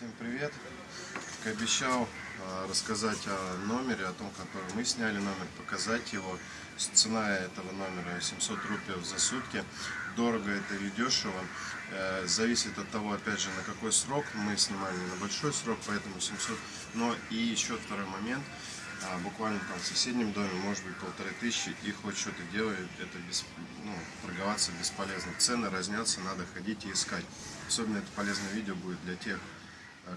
Всем привет! Как обещал а, рассказать о номере, о том, который мы сняли номер, показать его. Цена этого номера 700 рублей за сутки. Дорого это или дешево. Э, зависит от того, опять же, на какой срок. Мы снимали на большой срок, поэтому 700. Но и еще второй момент. А, буквально там в соседнем доме может быть полторы тысячи и хоть что-то делает, это без, ну, торговаться бесполезно. Цены разнятся, надо ходить и искать. Особенно это полезное видео будет для тех,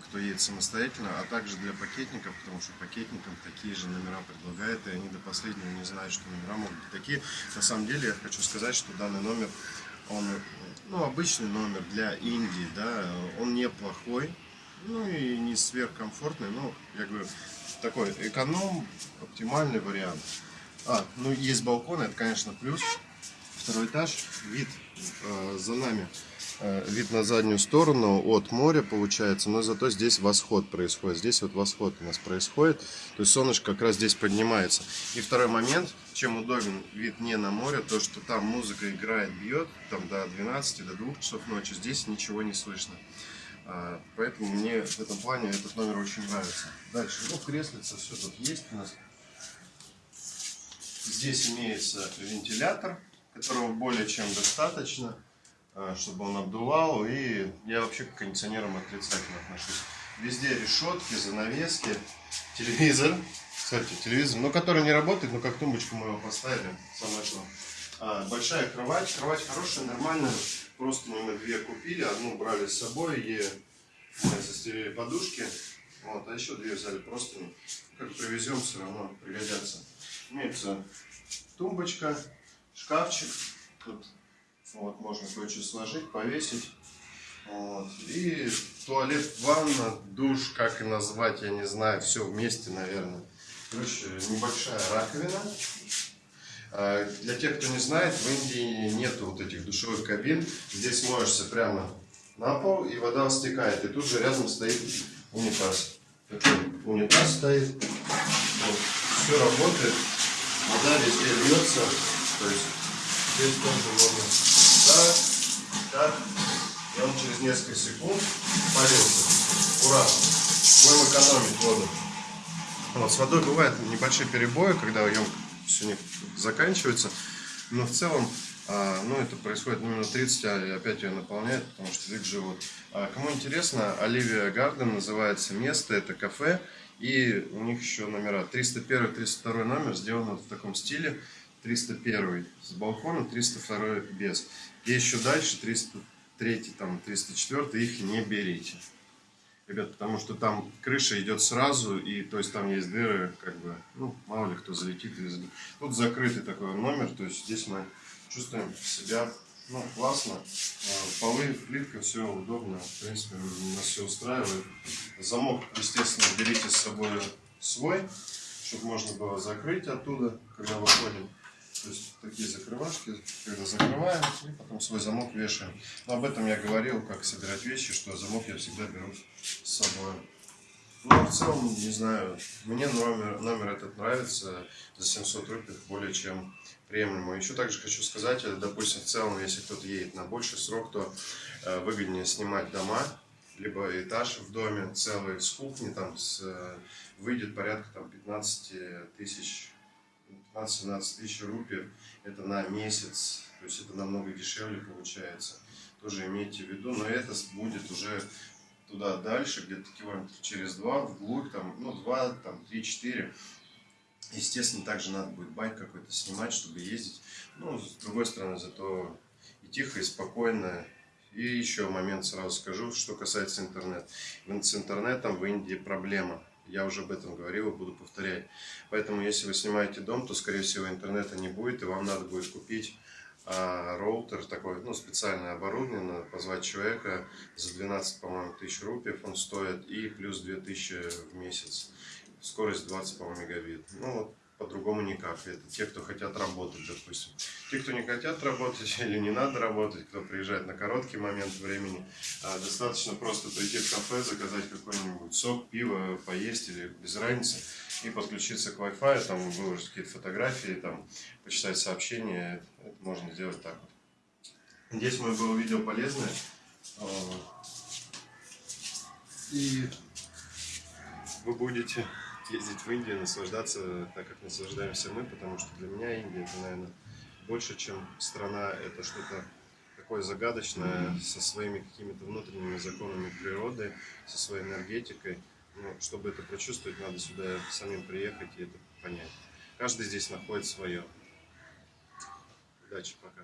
кто едет самостоятельно, а также для пакетников, потому что пакетникам такие же номера предлагают, и они до последнего не знают, что номера могут быть такие. На самом деле я хочу сказать, что данный номер, он ну, обычный номер для Индии, да, он неплохой, ну и не сверхкомфортный, но я говорю, такой эконом, оптимальный вариант. А, ну есть балкон, это конечно плюс. Второй этаж, вид э, за нами Э, вид на заднюю сторону от моря получается, но зато здесь восход происходит. Здесь вот восход у нас происходит, то есть солнышко как раз здесь поднимается. И второй момент, чем удобен вид не на море, то что там музыка играет, бьет, там до 12, до 2 часов ночи, здесь ничего не слышно. А, поэтому мне в этом плане этот номер очень нравится. Дальше, ну креслица, все тут есть у нас. Здесь имеется вентилятор, которого более чем достаточно. Э, чтобы он обдувал. И я вообще к кондиционерам отрицательно отношусь. Везде решетки, занавески, телевизор. Кстати, телевизор, но который не работает, но как тумбочку мы его поставили. Самое что. А, большая кровать. Кровать хорошая, нормальная. Просто мы две купили. Одну брали с собой и застелили подушки. Вот, а еще две взяли просто. Как привезем, все равно пригодятся. Имеется тумбочка, шкафчик. Тут вот, можно кое-что сложить, повесить. Вот. И туалет, ванна, душ, как и назвать, я не знаю, все вместе, наверное. Короче, небольшая раковина. А, для тех, кто не знает, в Индии нету вот этих душевых кабин. Здесь моешься прямо на пол, и вода стекает. И тут же рядом стоит унитаз. Такой унитаз стоит. Вот. Все работает. Вода везде льется. То есть здесь тоже можно так, так. И он через несколько секунд полился. Ура! Будем экономить воду. Вот, с водой бывают небольшие перебои, когда ее все не заканчивается. Но в целом, а, ну, это происходит ну, минут 30, а опять ее наполняет, потому что вид живут. А, кому интересно, Оливия Гарден называется место, это кафе. И у них еще номера 301-302 номер сделан в таком стиле. 301 с балконом, 302 без. И еще дальше 303, там, 304 их не берите. Ребят, потому что там крыша идет сразу, и то есть там есть дыры, как бы, ну, мало ли кто залетит. Тут закрытый такой номер, то есть здесь мы чувствуем себя, ну, классно. А, полы, плитка, все удобно, в принципе, нас все устраивает. Замок, естественно, берите с собой свой, чтобы можно было закрыть оттуда, когда выходим. То есть такие закрывашки, когда закрываем и потом свой замок вешаем. Но об этом я говорил, как собирать вещи, что замок я всегда беру с собой. Ну, в целом, не знаю, мне номер, номер этот нравится, за 700 рублей более чем приемлемо. Еще также хочу сказать, э, допустим, в целом, если кто-то едет на больший срок, то э, выгоднее снимать дома, либо этаж в доме целый с кухни, там с, э, выйдет порядка там, 15 тысяч 15-17 тысяч рупий, это на месяц, то есть это намного дешевле получается. Тоже имейте в виду, но это будет уже туда дальше, где-то километров через два, вглубь, там, ну, два, там, три, четыре. Естественно, также надо будет байк какой-то снимать, чтобы ездить. Ну, с другой стороны, зато и тихо, и спокойно. И еще момент сразу скажу, что касается интернета. С интернетом в Индии проблема я уже об этом говорил и буду повторять. Поэтому, если вы снимаете дом, то, скорее всего, интернета не будет, и вам надо будет купить а, роутер, такой, ну, специальное оборудование, надо позвать человека за 12, по-моему, тысяч рупий он стоит, и плюс 2000 в месяц. Скорость 20, по-моему, мегабит. Ну, вот по-другому никак. Это те, кто хотят работать, допустим. Те, кто не хотят работать или не надо работать, кто приезжает на короткий момент времени, а, достаточно просто прийти в кафе, заказать какой-нибудь сок, пиво, поесть или без разницы, и подключиться к Wi-Fi, там выложить какие-то фотографии, там почитать сообщения. Это можно сделать так вот. Надеюсь, мое было видео полезное. А, И вы будете ездить в Индию, наслаждаться так, как наслаждаемся мы, потому что для меня Индия это, наверное, больше, чем страна, это что-то такое загадочное, со своими какими-то внутренними законами природы, со своей энергетикой. Ну, чтобы это прочувствовать, надо сюда самим приехать и это понять. Каждый здесь находит свое. Удачи, пока.